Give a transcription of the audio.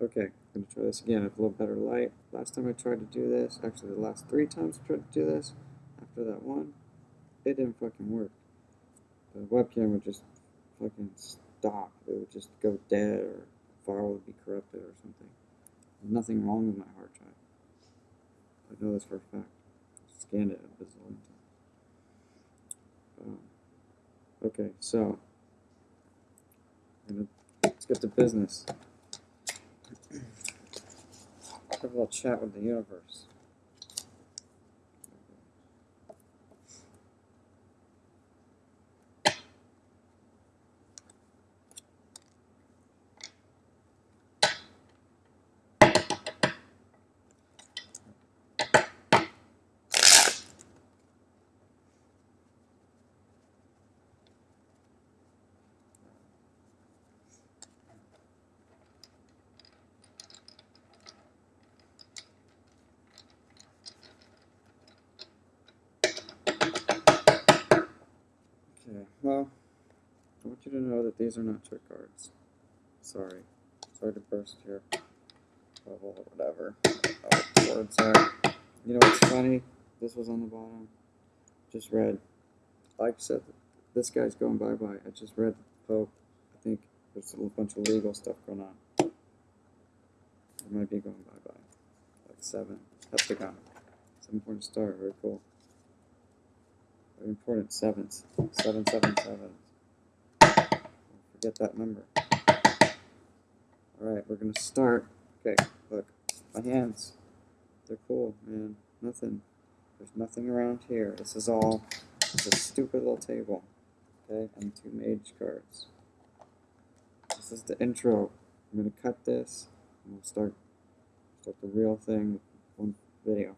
Okay, I'm gonna try this again with a little better light. Last time I tried to do this, actually the last three times I tried to do this, after that one, it didn't fucking work. The webcam would just fucking stop. It would just go dead or file would be corrupted or something. There's nothing wrong with my hard drive. I know this for a fact. I scanned it a bazillion times. Um, okay, so let's get to business. Have a little chat with the universe. Okay, well, I want you to know that these are not trick cards. Sorry. Sorry to burst your bubble or whatever. Oh, words are. You know what's funny? This was on the bottom. Just read. Like I said, this guy's going bye bye. I just read the Pope. I think there's a little bunch of legal stuff going on. It might be going bye bye. Like seven. Heptagon. Seven point star. Very cool. Very important sevens. Seven, seven, seven. Forget that number. Alright, we're gonna start. Okay, look. My hands. They're cool, man. Nothing. There's nothing around here. This is all it's a stupid little table. Okay, and two mage cards. This is the intro. I'm gonna cut this and we'll start start the real thing one video.